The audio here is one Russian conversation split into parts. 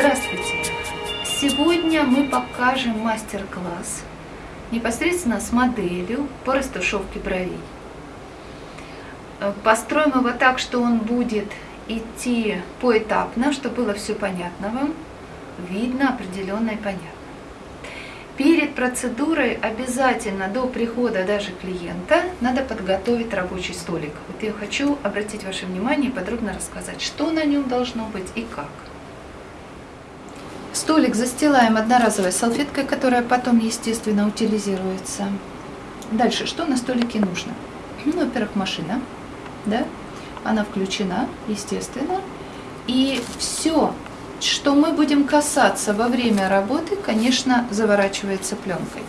Здравствуйте! Сегодня мы покажем мастер-класс непосредственно с моделью по растушевке бровей. Построим его так, что он будет идти поэтапно, чтобы было все понятно вам, видно, определенно и понятно. Перед процедурой обязательно до прихода даже клиента надо подготовить рабочий столик. Вот я хочу обратить ваше внимание и подробно рассказать, что на нем должно быть и как. Столик застилаем одноразовой салфеткой, которая потом, естественно, утилизируется. Дальше, что на столике нужно? Ну, во-первых, машина, да, она включена, естественно. И все, что мы будем касаться во время работы, конечно, заворачивается пленкой.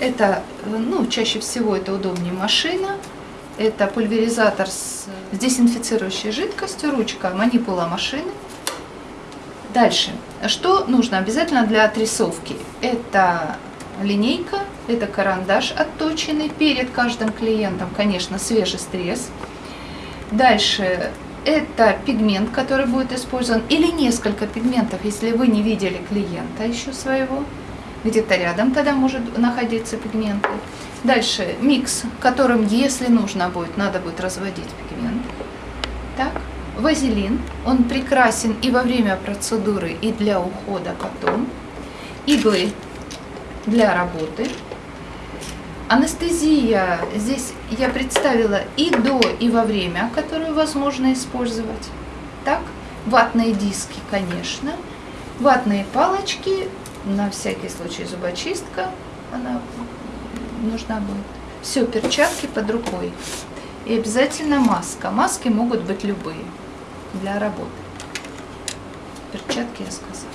Это, ну, чаще всего это удобнее машина, это пульверизатор с дезинфицирующей жидкостью, ручка манипула машины. Дальше. Что нужно обязательно для отрисовки? Это линейка, это карандаш отточенный перед каждым клиентом, конечно, свежий стресс. Дальше это пигмент, который будет использован, или несколько пигментов, если вы не видели клиента еще своего. Где-то рядом тогда может находиться пигмент. Дальше микс, которым, если нужно будет, надо будет разводить пигмент. Так, вазелин, он прекрасен и во время процедуры, и для ухода потом. Иглы для работы. Анестезия здесь я представила и до, и во время, которую возможно использовать. Так, ватные диски, конечно, ватные палочки, на всякий случай зубочистка, она нужна будет. Все, перчатки под рукой. И обязательно маска. Маски могут быть любые для работы. Перчатки я сказала.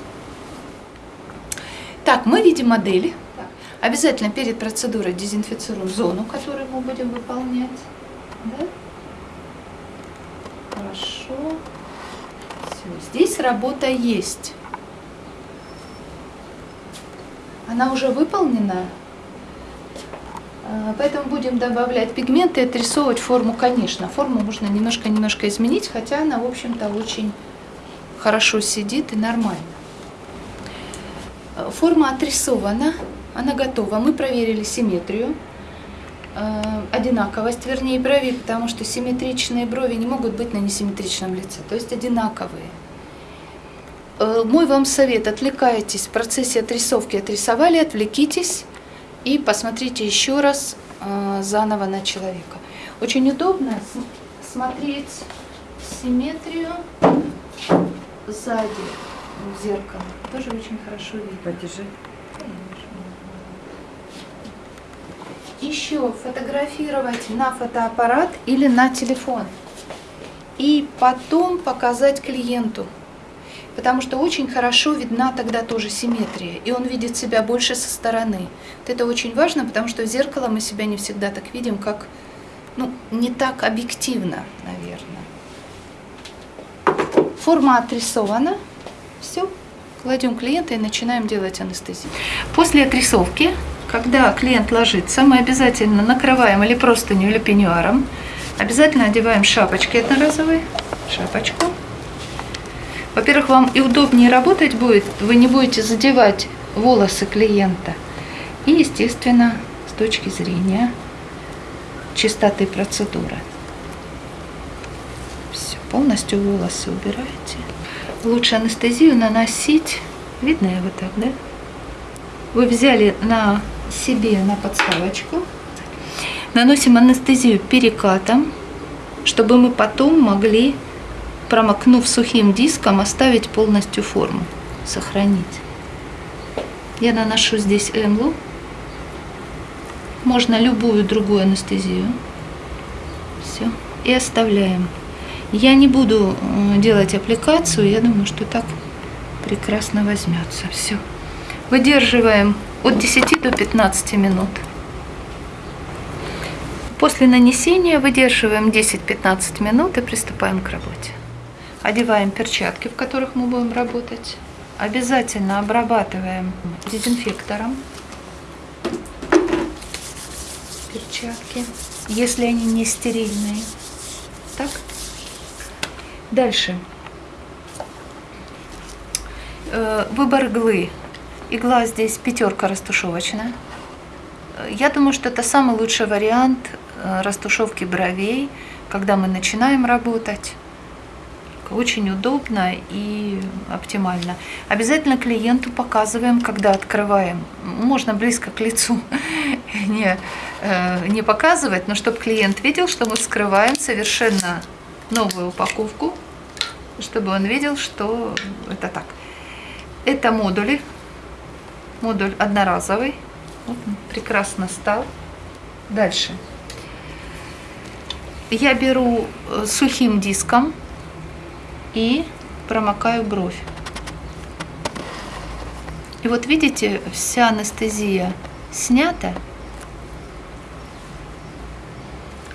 Так, мы видим модель. Обязательно перед процедурой дезинфицируем зону, которую мы будем выполнять. Да? Хорошо. Все, здесь работа есть. Она уже выполнена. А, поэтому будем добавлять пигменты и отрисовывать форму, конечно. Форму можно немножко-немножко изменить, хотя она, в общем-то, очень хорошо сидит и нормально. Форма отрисована она готова. Мы проверили симметрию, э, одинаковость, вернее, брови, потому что симметричные брови не могут быть на несимметричном лице, то есть одинаковые. Мой вам совет, отвлекайтесь в процессе отрисовки, отрисовали, отвлекитесь и посмотрите еще раз э, заново на человека. Очень удобно смотреть симметрию сзади в зеркало. Тоже очень хорошо видно. Подержи. еще фотографировать на фотоаппарат или на телефон. И потом показать клиенту. Потому что очень хорошо видна тогда тоже симметрия. И он видит себя больше со стороны. Вот это очень важно, потому что в зеркало мы себя не всегда так видим, как, ну, не так объективно, наверное. Форма отрисована. Все. Кладем клиента и начинаем делать анестезию. После отрисовки когда клиент ложится, мы обязательно накрываем или простыню, или пеньюаром. Обязательно одеваем шапочки одноразовые, шапочку. Во-первых, вам и удобнее работать будет, вы не будете задевать волосы клиента. И, естественно, с точки зрения чистоты процедуры. Все, полностью волосы убираете. Лучше анестезию наносить, видно его так, да? Вы взяли на себе на подставочку. Наносим анестезию перекатом, чтобы мы потом могли, промокнув сухим диском, оставить полностью форму, сохранить. Я наношу здесь эмлу. Можно любую другую анестезию. Все. И оставляем. Я не буду э, делать аппликацию, я думаю, что так прекрасно возьмется. Все. Выдерживаем от 10 до 15 минут. После нанесения выдерживаем 10-15 минут и приступаем к работе. Одеваем перчатки, в которых мы будем работать. Обязательно обрабатываем дезинфектором перчатки, если они не стерильные. Так. Дальше. Э, выбор иглы. Игла здесь пятерка растушевочная. Э, я думаю, что это самый лучший вариант э, растушевки бровей, когда мы начинаем работать. Очень удобно и оптимально. Обязательно клиенту показываем, когда открываем. Можно близко к лицу не, не показывать, но чтобы клиент видел, что мы вскрываем совершенно новую упаковку, чтобы он видел, что это так. Это модули. Модуль одноразовый. Вот он прекрасно стал. Дальше. Я беру э, сухим диском и промокаю бровь. И вот видите, вся анестезия снята,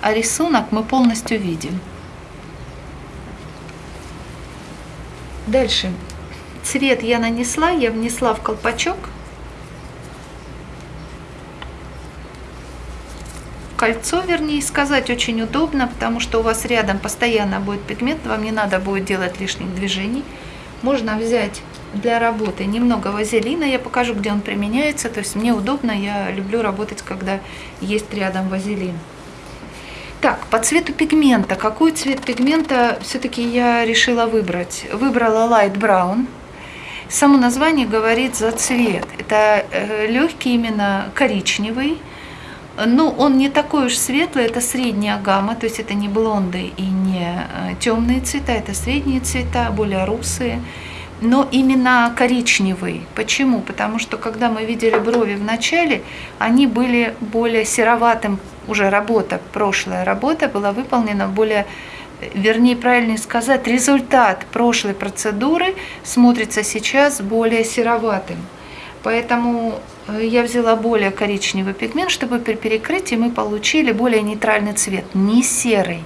а рисунок мы полностью видим. Дальше Цвет я нанесла, я внесла в колпачок. Кольцо, вернее сказать, очень удобно, потому что у вас рядом постоянно будет пигмент, вам не надо будет делать лишних движений. Можно взять для работы немного вазелина, я покажу, где он применяется. То есть мне удобно, я люблю работать, когда есть рядом вазелин. Так, по цвету пигмента. Какой цвет пигмента все-таки я решила выбрать? Выбрала Light Brown. Само название говорит за цвет. Это э, легкий именно коричневый, но он не такой уж светлый, это средняя гамма, то есть это не блонды и не э, темные цвета, это средние цвета, более русые, но именно коричневый. Почему? Потому что когда мы видели брови в начале, они были более сероватым, уже работа, прошлая работа была выполнена более вернее, правильнее сказать, результат прошлой процедуры смотрится сейчас более сероватым. Поэтому э, я взяла более коричневый пигмент, чтобы при перекрытии мы получили более нейтральный цвет. Не серый,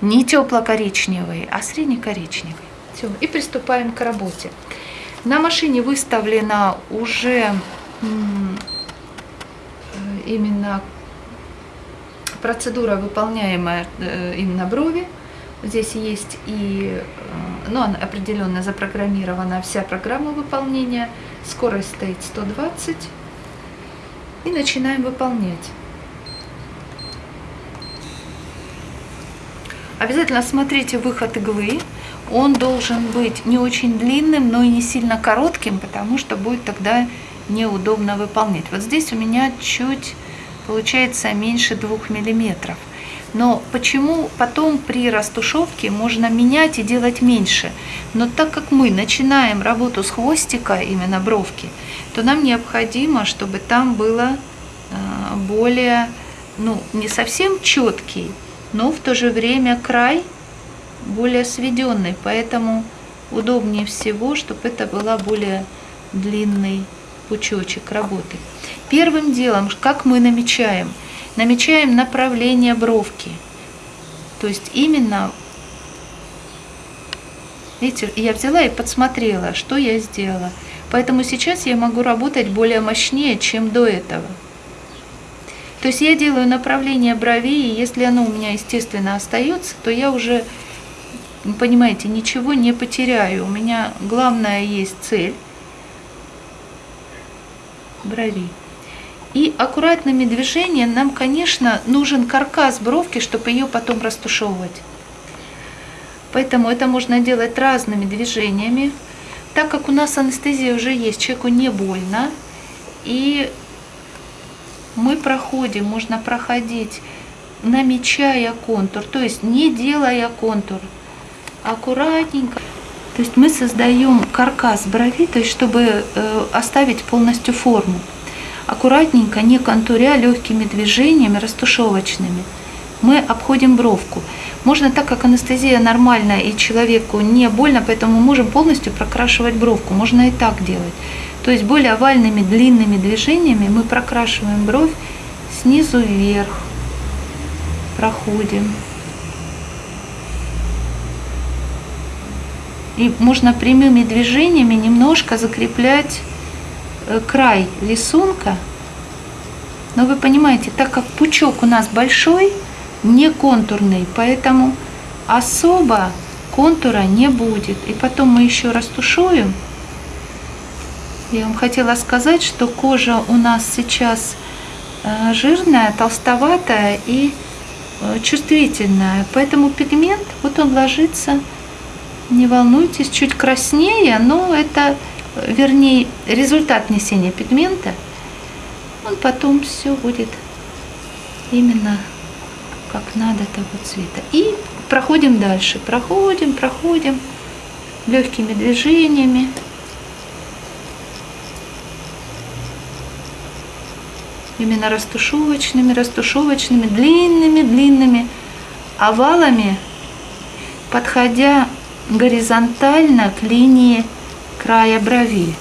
не тепло-коричневый, а средне-коричневый. Все, и приступаем к работе. На машине выставлена уже э, именно процедура, выполняемая э, именно брови. Здесь есть и, ну, определенно запрограммирована вся программа выполнения. Скорость стоит 120. И начинаем выполнять. Обязательно смотрите выход иглы. Он должен быть не очень длинным, но и не сильно коротким, потому что будет тогда неудобно выполнять. Вот здесь у меня чуть получается меньше 2 миллиметров. Но почему потом при растушевке можно менять и делать меньше? Но так как мы начинаем работу с хвостика, именно бровки, то нам необходимо, чтобы там было а, более, ну, не совсем четкий, но в то же время край более сведенный. Поэтому удобнее всего, чтобы это была более длинный пучочек работы. Первым делом, как мы намечаем – намечаем направление бровки. То есть именно, видите, я взяла и подсмотрела, что я сделала. Поэтому сейчас я могу работать более мощнее, чем до этого. То есть я делаю направление бровей, и если оно у меня, естественно, остается, то я уже, понимаете, ничего не потеряю. У меня главная есть цель бровей. И аккуратными движениями нам, конечно, нужен каркас бровки, чтобы ее потом растушевывать. Поэтому это можно делать разными движениями. Так как у нас анестезия уже есть, человеку не больно. И мы проходим, можно проходить, намечая контур, то есть не делая контур, аккуратненько. То есть мы создаем каркас брови, то есть чтобы э, оставить полностью форму аккуратненько, не контуря, легкими движениями растушевочными, мы обходим бровку. Можно так, как анестезия нормальная и человеку не больно, поэтому можем полностью прокрашивать бровку. Можно и так делать. То есть более овальными длинными движениями мы прокрашиваем бровь снизу вверх. Проходим. И можно прямыми движениями немножко закреплять край рисунка. Но вы понимаете, так как пучок у нас большой, не контурный, поэтому особо контура не будет. И потом мы еще растушуем Я вам хотела сказать, что кожа у нас сейчас э, жирная, толстоватая и э, чувствительная. Поэтому пигмент, вот он ложится, не волнуйтесь, чуть краснее, но это, э, вернее, результат несения пигмента. Он потом все будет именно как надо того цвета. И проходим дальше, проходим, проходим легкими движениями. Именно растушевочными, растушевочными, длинными, длинными овалами, подходя горизонтально к линии края брови.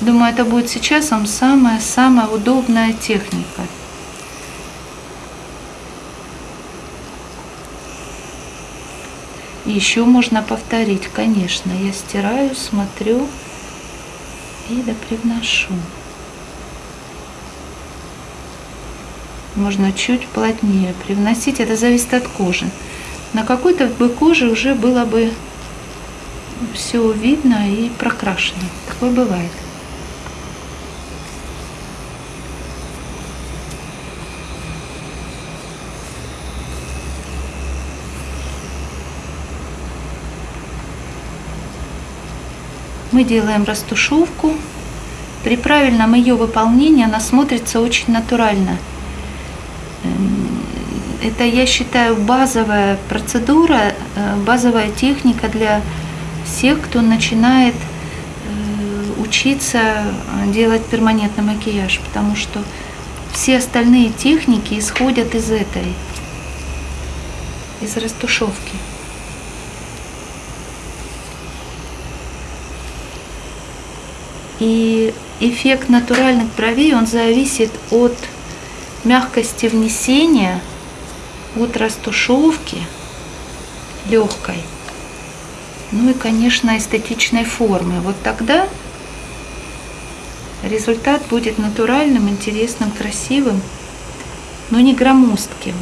Думаю, это будет сейчас вам самая-самая удобная техника. Еще можно повторить, конечно. Я стираю, смотрю и допривношу. Можно чуть плотнее привносить. Это зависит от кожи. На какой-то бы коже уже было бы все видно и прокрашено. Такое бывает. Мы делаем растушевку. При правильном ее выполнении она смотрится очень натурально. Эм, это, я считаю, базовая процедура, э, базовая техника для всех, кто начинает э, учиться делать перманентный макияж, потому что все остальные техники исходят из этой, из растушевки. И эффект натуральных бровей, он зависит от мягкости внесения, от растушевки легкой, ну и, конечно, эстетичной формы. Вот тогда результат будет натуральным, интересным, красивым, но не громоздким.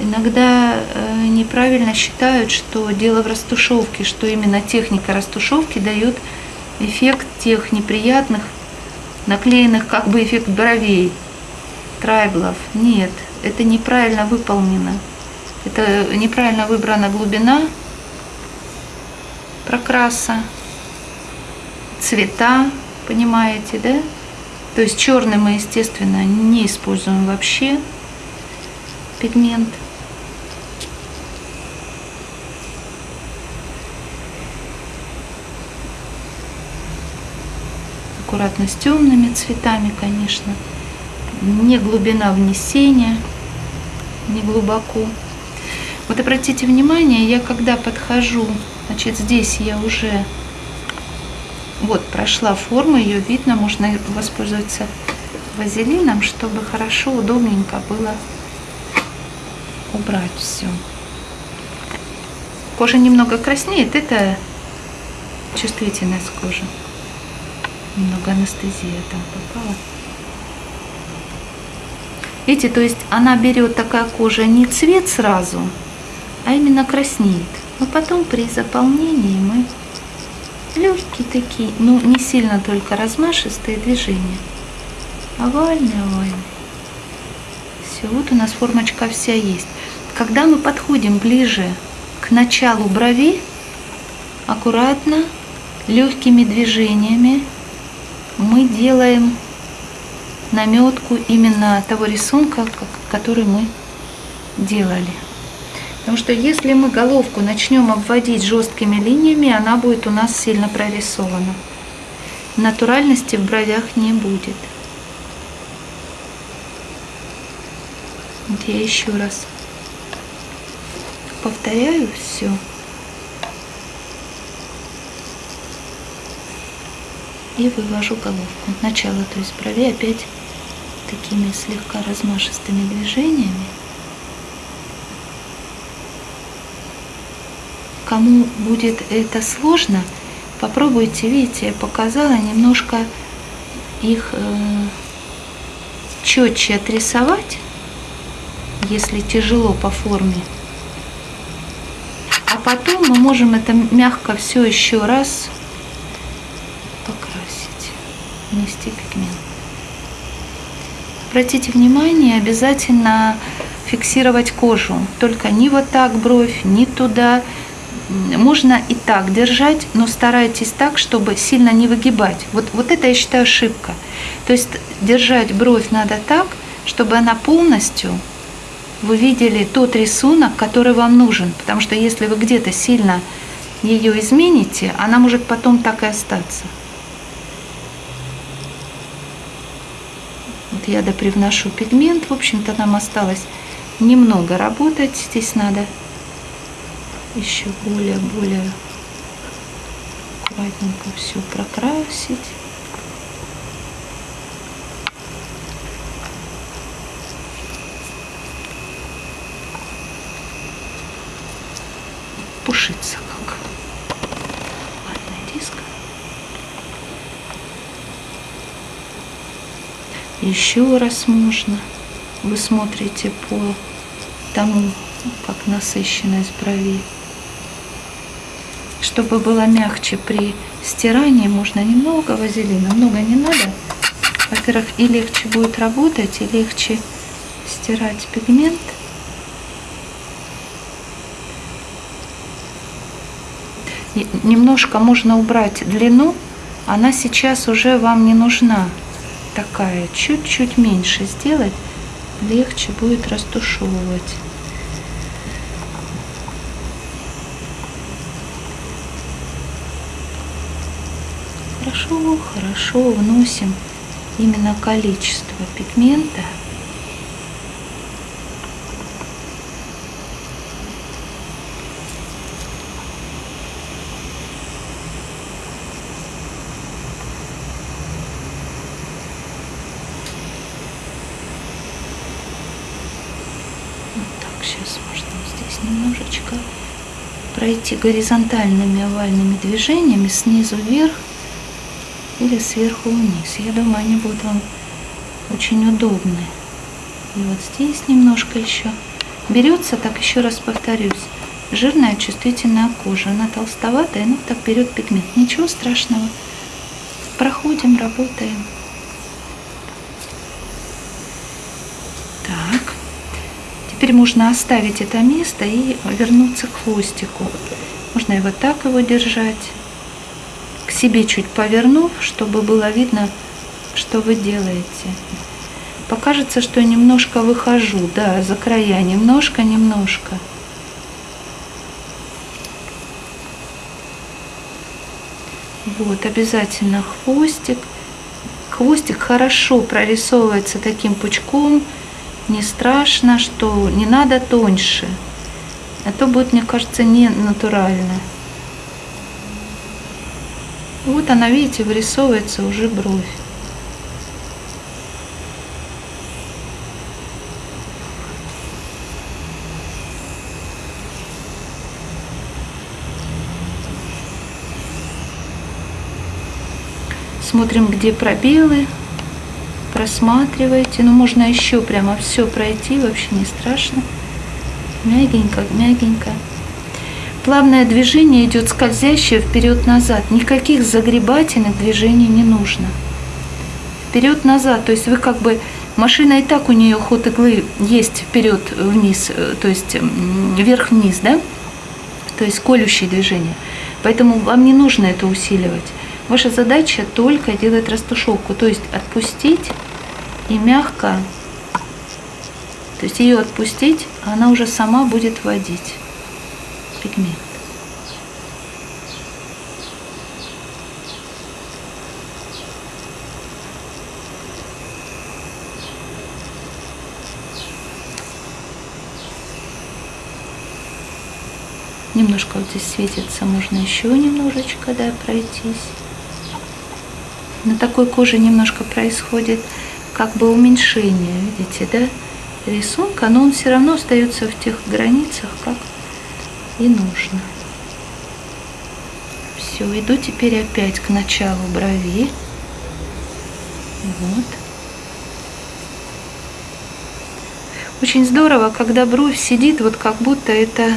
Иногда э, неправильно считают, что дело в растушевке, что именно техника растушевки дает эффект тех неприятных, наклеенных как бы эффект бровей, трайблов. Нет, это неправильно выполнено. Это неправильно выбрана глубина прокраса, цвета, понимаете, да? То есть черный мы, естественно, не используем вообще пигмент. аккуратно с темными цветами, конечно. Не глубина внесения, не глубоко. Вот обратите внимание, я когда подхожу, значит, здесь я уже вот прошла форму, ее видно, можно воспользоваться вазелином, чтобы хорошо, удобненько было убрать все. Кожа немного краснеет, это чувствительность кожи немного анестезия там попала. Видите, то есть она берет такая кожа не цвет сразу, а именно краснеет. Но потом при заполнении мы легкие такие, ну не сильно только размашистые движения. Овальные, овальные. Все, вот у нас формочка вся есть. Когда мы подходим ближе к началу брови, аккуратно, легкими движениями мы делаем наметку именно того рисунка, который мы делали. Потому что если мы головку начнем обводить жесткими линиями, она будет у нас сильно прорисована. Натуральности в бровях не будет. Вот я еще раз повторяю все. и вывожу головку. Начало, то есть брови опять такими слегка размашистыми движениями. Кому будет это сложно, попробуйте, видите, я показала немножко их э, четче отрисовать, если тяжело по форме. А потом мы можем это мягко все еще раз покрасить. нанести пигмент. Обратите внимание, обязательно фиксировать кожу. Только не вот так бровь, не туда. Можно и так держать, но старайтесь так, чтобы сильно не выгибать. Вот, вот это я считаю ошибка. То есть держать бровь надо так, чтобы она полностью вы видели тот рисунок, который вам нужен. Потому что если вы где-то сильно ее измените, она может потом так и остаться. Вот я допривношу пигмент. В общем-то, нам осталось немного работать. Здесь надо еще более-более аккуратненько все прокрасить. Пушится как ватный диск. Еще раз можно. Вы смотрите по тому, как насыщенность брови. Чтобы было мягче при стирании, можно немного вазелина. Много не надо. Во-первых, и легче будет работать, и легче стирать пигмент. немножко можно убрать длину, она сейчас уже вам не нужна такая, чуть-чуть меньше сделать, легче будет растушевывать. Хорошо, вносим именно количество пигмента. Сейчас можно здесь немножечко пройти горизонтальными овальными движениями снизу вверх или сверху вниз. Я думаю, они будут вам очень удобны. И вот здесь немножко еще. Берется, так еще раз повторюсь, жирная чувствительная кожа. Она толстоватая, но так берет пигмент. Ничего страшного. Проходим, работаем. Теперь можно оставить это место и вернуться к хвостику. Можно вот так его держать, себе чуть повернув, чтобы было видно, что вы делаете. Покажется, что я немножко выхожу, да, за края, немножко-немножко. Вот, обязательно хвостик. Хвостик хорошо прорисовывается таким пучком, не страшно, что не надо тоньше. А то будет, мне кажется, не натурально. Вот она, видите, вырисовывается уже бровь. Смотрим, где пробелы просматривайте. Ну, можно еще прямо все пройти, вообще не страшно. Мягенько, мягенько. Плавное движение идет скользящее вперед-назад. Никаких загребательных движений не нужно. Вперед-назад, то есть вы как бы машина и так у нее ход иглы есть вперед-вниз, э, то есть вверх-вниз, да? То есть колющие движения. Поэтому вам не нужно это усиливать. Ваша задача только делать растушевку, то есть отпустить и мягко, то есть ее отпустить, она уже сама будет вводить пигмент. Немножко вот здесь светится, можно еще немножечко, да, пройтись. На такой коже немножко происходит как бы уменьшение, видите, да, рисунка, но он все равно остается в тех границах, как и нужно. Все, иду теперь опять к началу брови. Вот. Очень здорово, когда бровь сидит, вот как будто это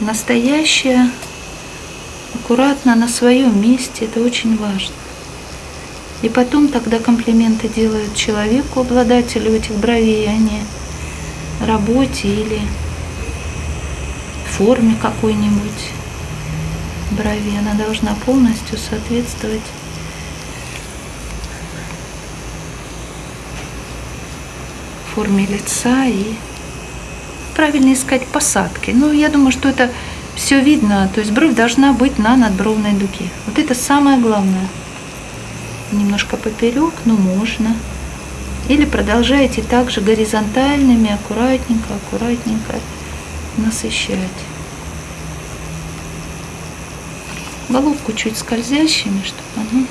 настоящая, аккуратно на своем месте. Это очень важно. И потом тогда комплименты делают человеку, обладателю этих бровей, а не работе или форме какой-нибудь брови. Она должна полностью соответствовать форме лица и правильно искать посадки. Ну, я думаю, что это все видно. То есть бровь должна быть на надбровной дуге. Вот это самое главное. Немножко поперек, но можно. Или продолжаете также горизонтальными, аккуратненько, аккуратненько насыщать. Головку чуть скользящими, чтобы она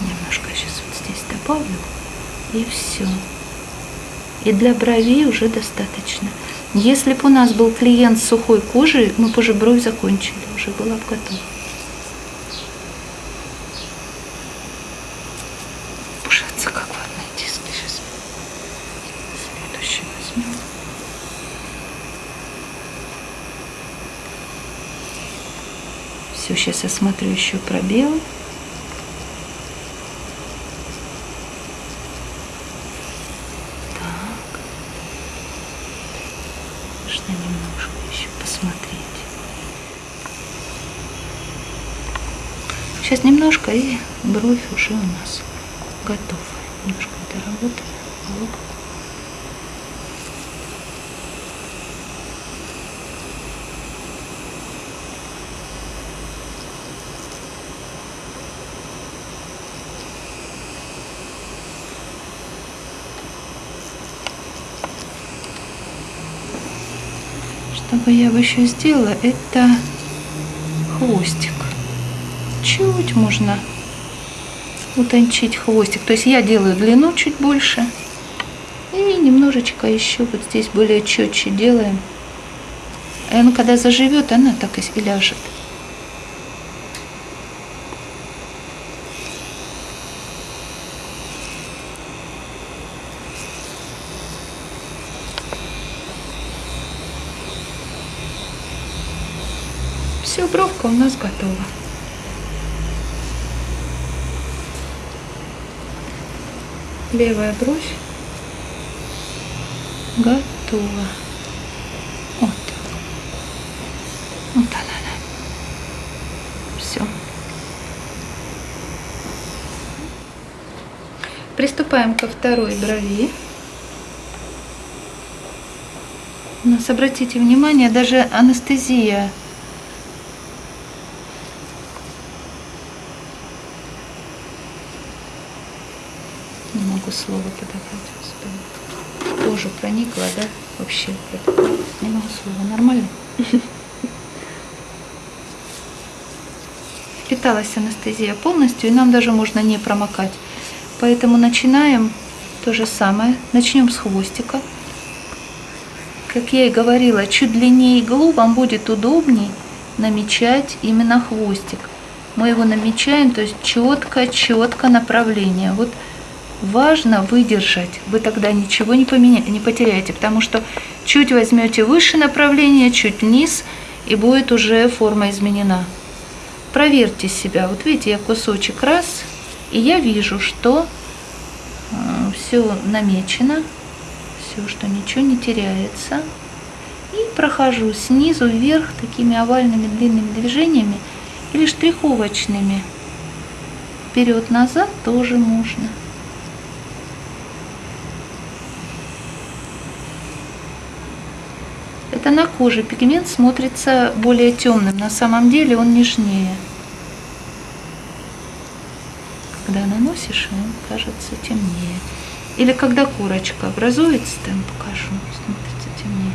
немножко сейчас вот здесь добавлю и все. И для бровей уже достаточно. Если бы у нас был клиент с сухой кожей, мы бы уже бровь закончили, уже была бы готова. Все, сейчас я смотрю еще пробел. Так. Нужно немножко еще посмотреть. Сейчас немножко и бровь уже у нас готова. Бы я бы еще сделала, это хвостик. Чуть можно утончить хвостик. То есть я делаю длину чуть больше. И немножечко еще вот здесь более четче делаем. И она когда заживет, она так и ляжет. Все, бровка у нас готова. Левая бровь готова. Вот. Вот она, она. Все. Приступаем ко второй брови. У нас, обратите внимание, даже анестезия слово подобрать, господи. Кожу проникла, да? Вообще, не могу слова. Нормально? Впиталась анестезия полностью, и нам даже можно не промокать. Поэтому начинаем то же самое. Начнем с хвостика. Как я и говорила, чуть длиннее иглу вам будет удобней намечать именно хвостик. Мы его намечаем, то есть четко-четко направление. Вот важно выдержать. Вы тогда ничего не, поменя... не потеряете, потому что чуть возьмете выше направление, чуть вниз, и будет уже форма изменена. Проверьте себя. Вот видите, я кусочек раз, и я вижу, что э, все намечено, все, что ничего не теряется. И прохожу снизу вверх такими овальными длинными движениями или штриховочными. Вперед-назад тоже можно. Это на коже пигмент смотрится более темным, на самом деле он нежнее. Когда наносишь, он кажется темнее. Или когда корочка образуется, там покажу, смотрится темнее.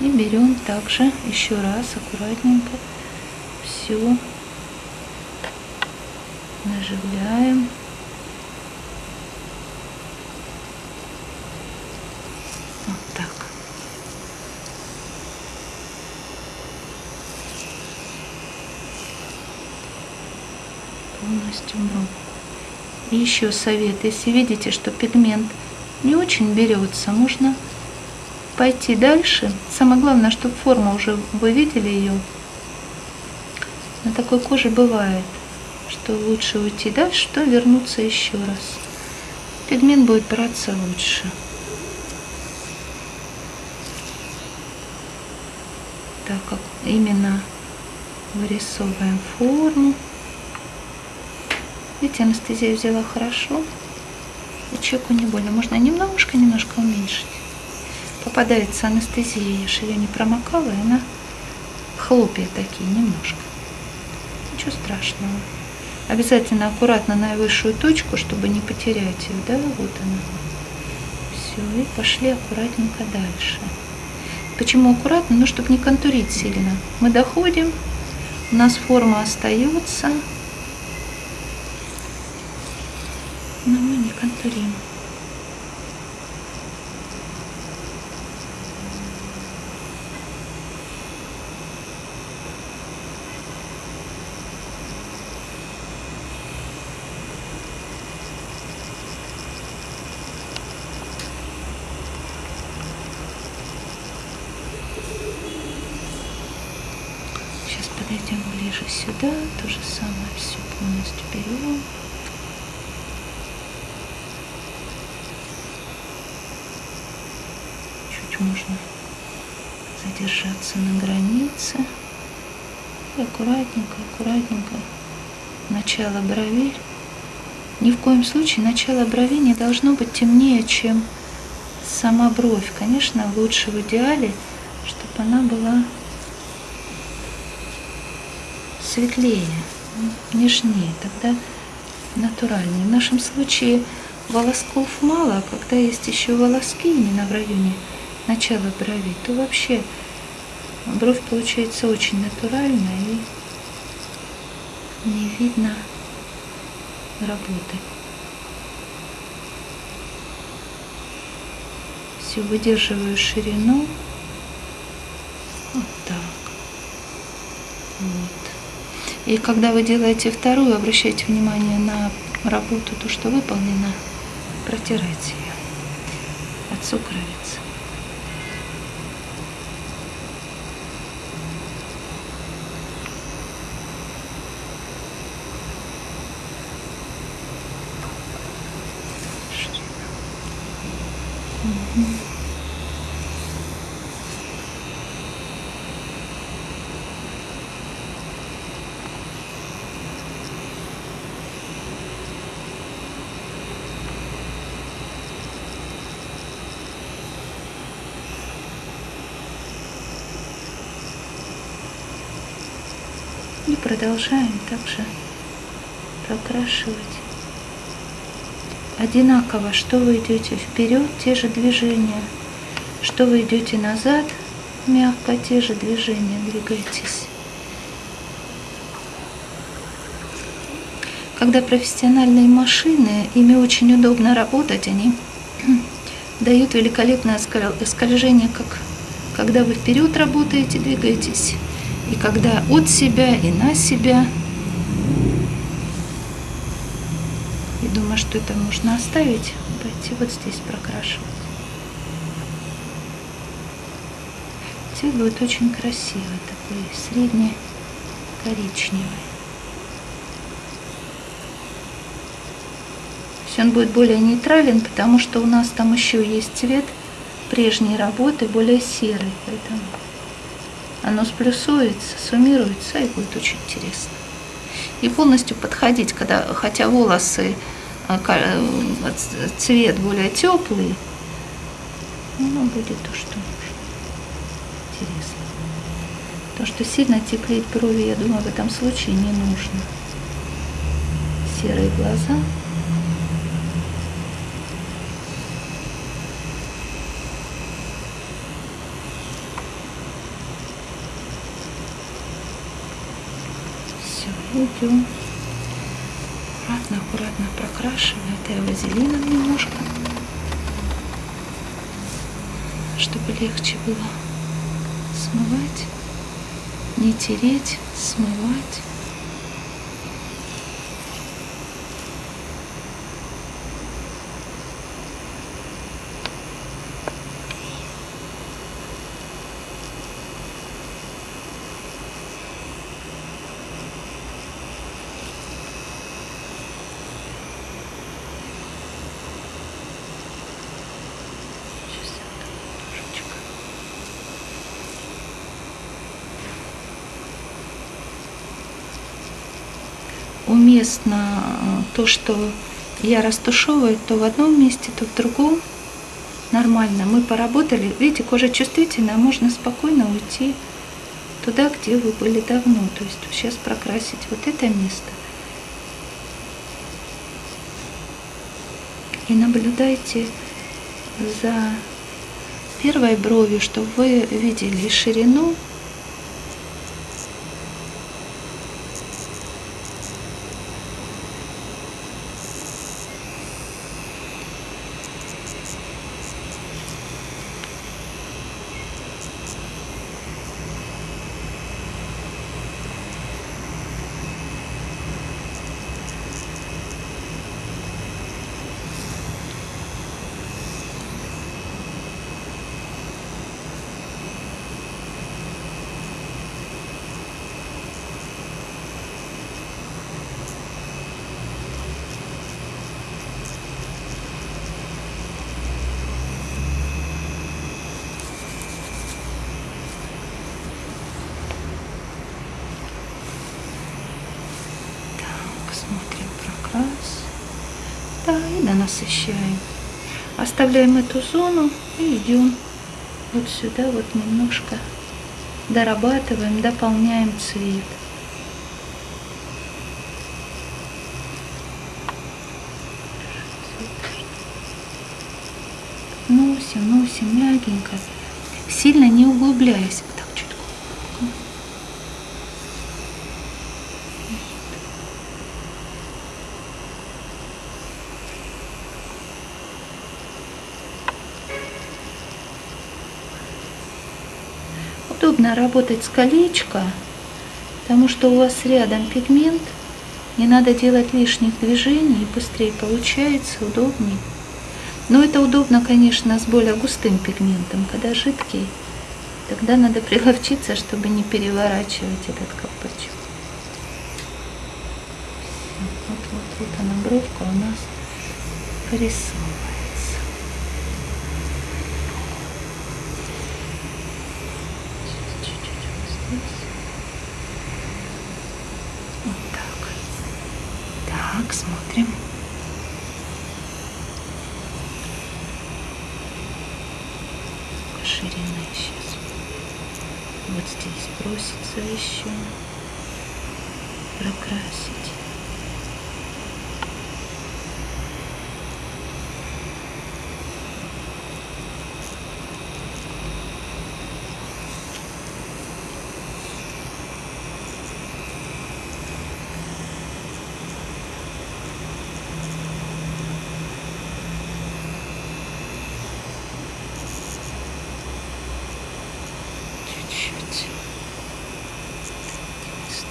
И берем также еще раз аккуратненько все наживляем. Полностью. И еще совет, если видите, что пигмент не очень берется, можно пойти дальше. Самое главное, чтобы форма уже, вы видели ее. На такой коже бывает, что лучше уйти дальше, что вернуться еще раз. Пигмент будет браться лучше. Так как именно вырисовываем форму. Видите, анестезия взяла хорошо. И человеку не больно. Можно немножко-немножко уменьшить. Попадается анестезия, я же ее не промокала, и она хлопья такие немножко. Ничего страшного. Обязательно аккуратно на высшую точку, чтобы не потерять ее. Да, вот она. Все, и пошли аккуратненько дальше. Почему аккуратно? Ну, чтобы не контурить сильно. Мы доходим, у нас форма остается, но мы не контурим. Сейчас подойдем ближе сюда, то же самое все полностью берем. Чуть можно задержаться на границе. И аккуратненько, аккуратненько. Начало брови. Ни в коем случае начало брови не должно быть темнее, чем сама бровь. Конечно, лучше в идеале, чтобы она была светлее, нежнее, тогда натуральнее. В нашем случае волосков мало, а когда есть еще волоски именно в районе начала брови, то вообще бровь получается очень натуральная и не видно работы. Все выдерживаю ширину. Вот так. Вот. И когда вы делаете вторую, обращайте внимание на работу, то, что выполнено, протирайте ее от сукровицы. И продолжаем также прокрашивать. Одинаково, что вы идете вперед, те же движения, что вы идете назад, мягко те же движения, двигайтесь. Когда профессиональные машины, ими очень удобно работать, они дают великолепное скольжение, как когда вы вперед работаете, двигаетесь, и когда от себя и на себя. И думаю, что это можно оставить, пойти вот здесь прокрашивать. Цвет будет очень красивый, такой средний коричневый. он будет более нейтрален, потому что у нас там еще есть цвет прежней работы, более серый. Поэтому оно сплюсуется, суммируется и будет очень интересно. И полностью подходить, когда, хотя волосы, э, э, цвет более теплый, оно будет то, что нужно. Интересно. То, что сильно теплить брови, я думаю, в этом случае не нужно. Серые глаза. Идем. Аккуратно, аккуратно прокрашиваю. Это я вазелином немножко, чтобы легче было смывать, не тереть, смывать. Уместно э, то, что я растушевываю то в одном месте, то в другом. Нормально. Мы поработали. Видите, кожа чувствительная, можно спокойно уйти туда, где вы были давно. То есть сейчас прокрасить вот это место. И наблюдайте за первой бровью, чтобы вы видели ширину смотрим прокрас. Да, и донасыщаем. Оставляем эту зону и идем вот сюда вот немножко дорабатываем, дополняем цвет. Носим, носим мягенько, сильно не углубляясь. Удобно работать с колечко, потому что у вас рядом пигмент, не надо делать лишних движений, и быстрее получается, удобнее. Но это удобно, конечно, с более густым пигментом, когда жидкий. Тогда надо приловчиться, чтобы не переворачивать этот колпачок. Вот, вот, вот она бровка у нас порисована. Так, смотрим. Ширина сейчас. Вот здесь еще прокрасить.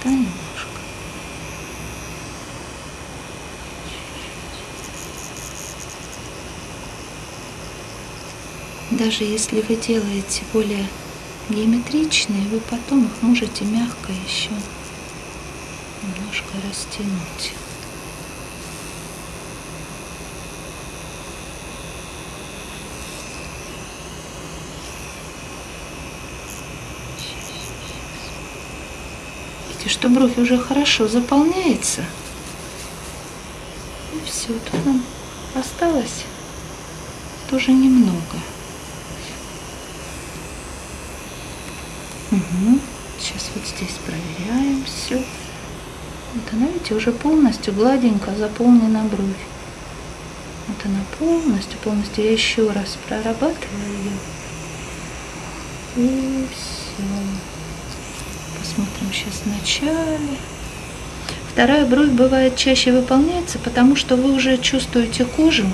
да, немножко. Даже если вы делаете более геометричные, вы потом их можете мягко еще немножко растянуть. видите, что бровь уже хорошо заполняется. И все, тут нам осталось тоже немного. Угу. Сейчас вот здесь проверяем все. Вот она, видите, уже полностью гладенько заполнена бровь. Вот она полностью, полностью. Я еще раз прорабатываю ее. И все. Посмотрим сейчас в начале. Вторая бровь бывает чаще выполняется, потому что вы уже чувствуете кожу.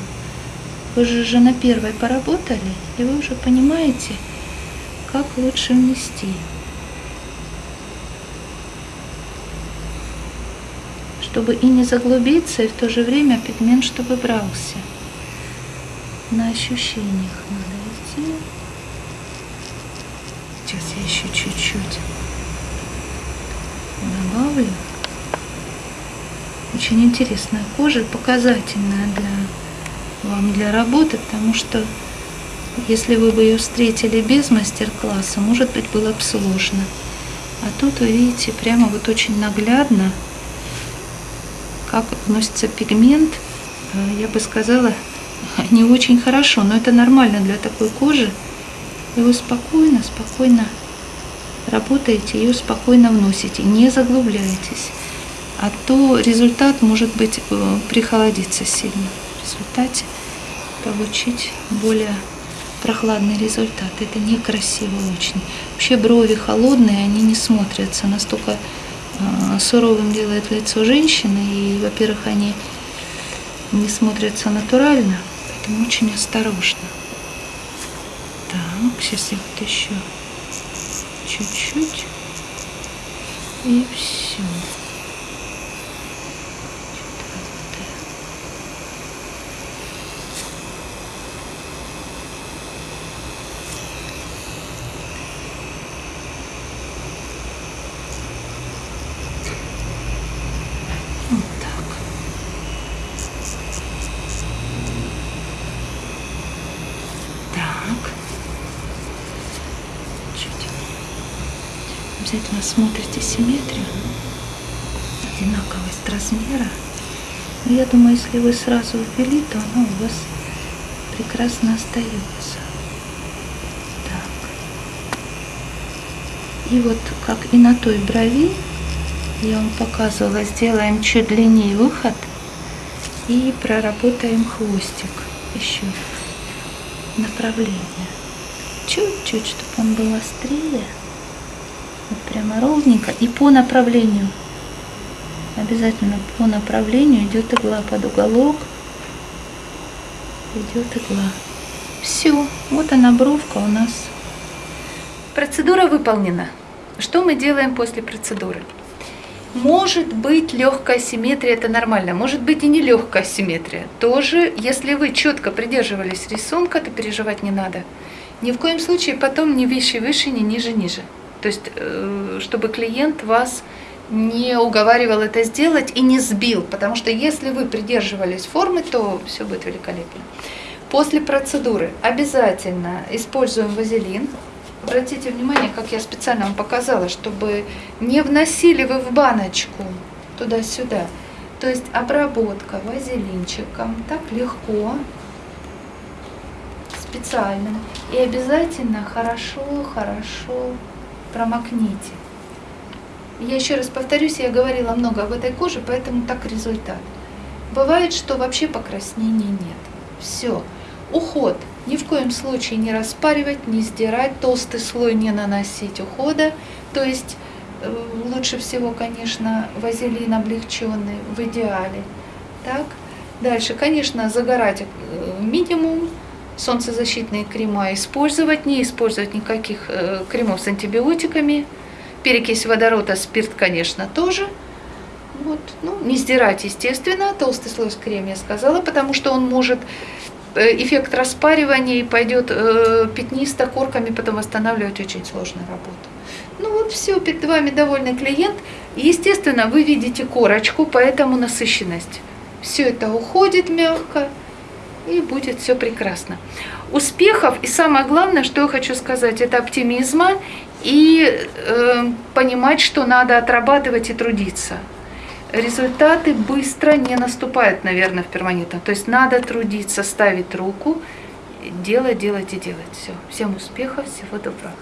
Вы же, же на первой поработали, и вы уже понимаете, как лучше внести. Чтобы и не заглубиться, и в то же время пигмент, чтобы брался. На ощущениях надо идти. Сейчас я еще чуть-чуть добавлю. Очень интересная кожа, показательная для вам для работы, потому что если вы бы ее встретили без мастер-класса, может быть, было бы сложно. А тут вы видите, прямо вот очень наглядно как вносится пигмент, э, я бы сказала, не очень хорошо, но это нормально для такой кожи. И вы спокойно, спокойно работаете, ее спокойно вносите, не заглубляйтесь. А то результат может быть э, прихолодиться сильно. В результате получить более прохладный результат. Это некрасиво очень. Вообще брови холодные, они не смотрятся. Настолько суровым делает лицо женщины. И, во-первых, они не смотрятся натурально. Поэтому очень осторожно. Так, сейчас я вот еще чуть-чуть. И все. Вот так. Так. Чуть. Обязательно смотрите симметрию. Одинаковость размера. Я думаю, если вы сразу ввели, то оно у вас прекрасно остается. И вот как и на той брови, я вам показывала, сделаем чуть длиннее выход и проработаем хвостик еще направление. Чуть-чуть, чтобы он был острее. Вот прямо ровненько. И по направлению. Обязательно по направлению идет игла под уголок. Идет игла. Все. Вот она бровка у нас. Процедура выполнена. Что мы делаем после процедуры? Может быть легкая симметрия, это нормально. Может быть и не легкая симметрия. Тоже, если вы четко придерживались рисунка, то переживать не надо. Ни в коем случае потом ни выше выше, ни ниже ниже. То есть, э, чтобы клиент вас не уговаривал это сделать и не сбил. Потому что если вы придерживались формы, то все будет великолепно. После процедуры обязательно используем вазелин. Обратите внимание, как я специально вам показала, чтобы не вносили вы в баночку туда-сюда. То есть обработка вазелинчиком так легко, специально. И обязательно хорошо-хорошо промокните. Я еще раз повторюсь, я говорила много об этой коже, поэтому так результат. Бывает, что вообще покраснения нет. Все. Уход – ни в коем случае не распаривать, не сдирать, толстый слой не наносить ухода. То есть э, лучше всего, конечно, вазелин облегченный в идеале. Так. Дальше, конечно, загорать э, минимум, солнцезащитные крема использовать, не использовать никаких э, кремов с антибиотиками, перекись водорода, спирт, конечно, тоже. Вот, ну, не сдирать, естественно, толстый слой с крем я сказала, потому что он может Э, эффект распаривания и пойдет э, пятнисто корками, потом восстанавливать очень сложная работа. Ну вот все, перед вами довольный клиент. Естественно, вы видите корочку, поэтому насыщенность. Все это уходит мягко и будет все прекрасно. Успехов и самое главное, что я хочу сказать, это оптимизма и э, понимать, что надо отрабатывать и трудиться результаты быстро не наступают, наверное, в перманентном. То есть надо трудиться, ставить руку, делать, делать и делать. Все. Всем успехов, всего доброго.